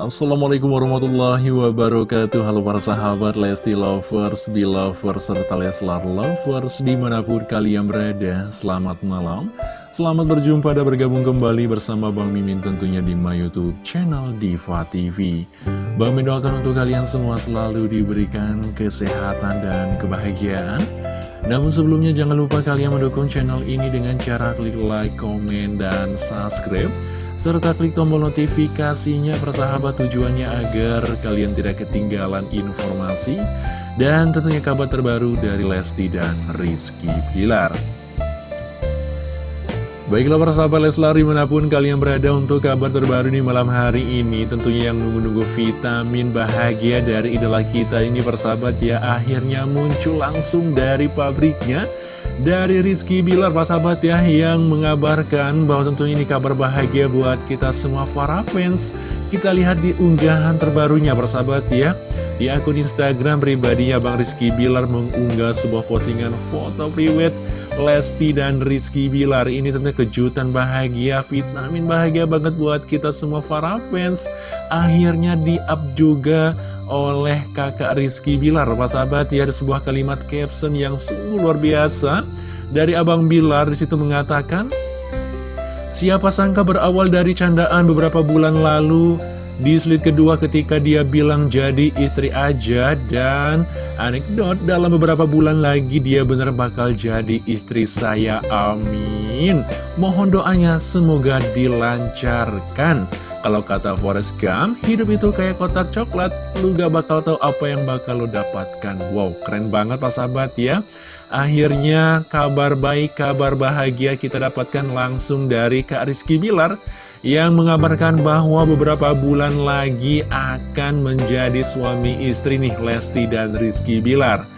Assalamualaikum warahmatullahi wabarakatuh. Halo para sahabat Lesti Lovers, Belovers, serta Leslar Lovers Di mana pun kalian berada, selamat malam. Selamat berjumpa dan bergabung kembali bersama Bang Mimin tentunya di my youtube channel Diva TV Bang Mimin doakan untuk kalian semua selalu diberikan kesehatan dan kebahagiaan namun sebelumnya jangan lupa kalian mendukung channel ini dengan cara klik like, komen, dan subscribe serta klik tombol notifikasinya persahabat tujuannya agar kalian tidak ketinggalan informasi dan tentunya kabar terbaru dari Lesti dan Rizky Pilar. Baiklah para sahabat Leslar di mana pun kalian berada untuk kabar terbaru di malam hari ini Tentunya yang nunggu-nunggu vitamin bahagia dari idola kita ini persahabat ya Akhirnya muncul langsung dari pabriknya dari Rizky Bilar Pak sahabat ya yang mengabarkan bahwa tentunya ini kabar bahagia buat kita semua para fans. Kita lihat di unggahan terbarunya persahabat ya. Di akun Instagram pribadinya Bang Rizky Bilar mengunggah sebuah postingan foto priwet Lesti dan Rizky Bilar ini tentunya kejutan bahagia vitamin bahagia banget buat kita semua para fans. Akhirnya di up juga oleh kakak Rizky Bilar. Pak sahabat? Ya ada sebuah kalimat caption yang sungguh luar biasa. Dari Abang Bilar di situ mengatakan Siapa sangka berawal dari candaan beberapa bulan lalu Di slide kedua ketika dia bilang jadi istri aja Dan anekdot dalam beberapa bulan lagi dia bener bakal jadi istri saya Amin Mohon doanya semoga dilancarkan kalau kata Forrest Gump, hidup itu kayak kotak coklat, lu gak bakal tahu apa yang bakal lu dapatkan. Wow, keren banget Pak Sahabat ya. Akhirnya kabar baik, kabar bahagia kita dapatkan langsung dari Kak Rizky Bilar yang mengabarkan bahwa beberapa bulan lagi akan menjadi suami istri nih Lesti dan Rizky Bilar.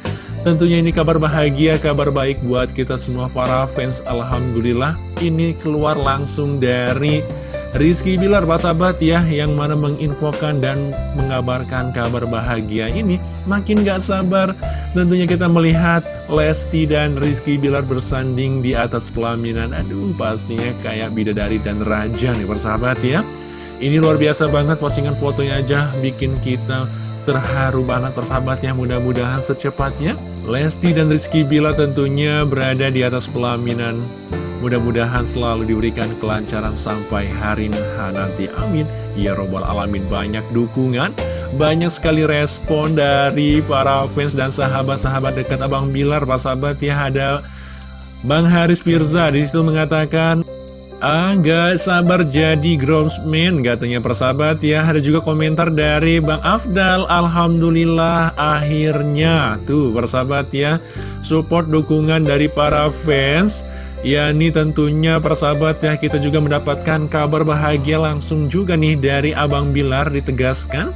Tentunya ini kabar bahagia, kabar baik buat kita semua para fans Alhamdulillah ini keluar langsung dari Rizky Bilar, Pak Sahabat ya, yang mana menginfokan dan mengabarkan kabar bahagia ini, makin gak sabar. Tentunya kita melihat Lesti dan Rizky Bilar bersanding di atas pelaminan. Aduh, pastinya kayak bidadari dan raja nih, persahabat ya. Ini luar biasa banget, postingan fotonya aja bikin kita terharu banget persahabat ya mudah-mudahan secepatnya Lesti dan Rizky Bilar tentunya berada di atas pelaminan Mudah-mudahan selalu diberikan kelancaran sampai hari nanti. Amin. Ya Robbal Alamin banyak dukungan, banyak sekali respon dari para fans dan sahabat-sahabat dekat Abang Bilar. Pak sahabat ya ada Bang Haris Firza di situ mengatakan Ah, sabar jadi groundsman katanya persahabat ya Ada juga komentar dari Bang Afdal Alhamdulillah akhirnya Tuh persahabat ya Support dukungan dari para fans Ya ini tentunya persahabat ya kita juga mendapatkan kabar bahagia langsung juga nih dari Abang Bilar ditegaskan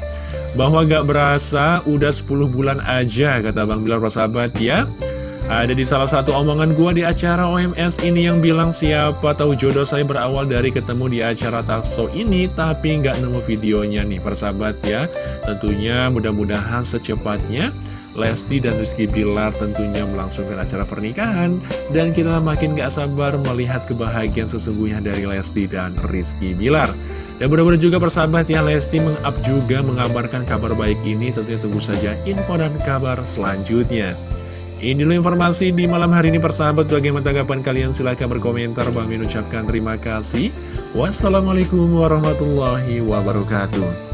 Bahwa gak berasa udah 10 bulan aja kata Abang Bilar persahabat ya ada di salah satu omongan gua di acara OMS ini yang bilang siapa tahu jodoh saya berawal dari ketemu di acara talkshow ini tapi nggak nemu videonya nih persahabat ya. Tentunya mudah-mudahan secepatnya Lesti dan Rizky Bilar tentunya melangsungkan acara pernikahan. Dan kita makin gak sabar melihat kebahagiaan sesungguhnya dari Lesti dan Rizky Bilar. Dan mudah-mudahan juga persahabat ya Lesti mengap juga mengabarkan kabar baik ini. Tentunya tunggu saja info dan kabar selanjutnya. Ini dulu informasi di malam hari ini persahabat. Bagaimana tanggapan kalian? Silahkan berkomentar. Bang Min ucapkan terima kasih. Wassalamualaikum warahmatullahi wabarakatuh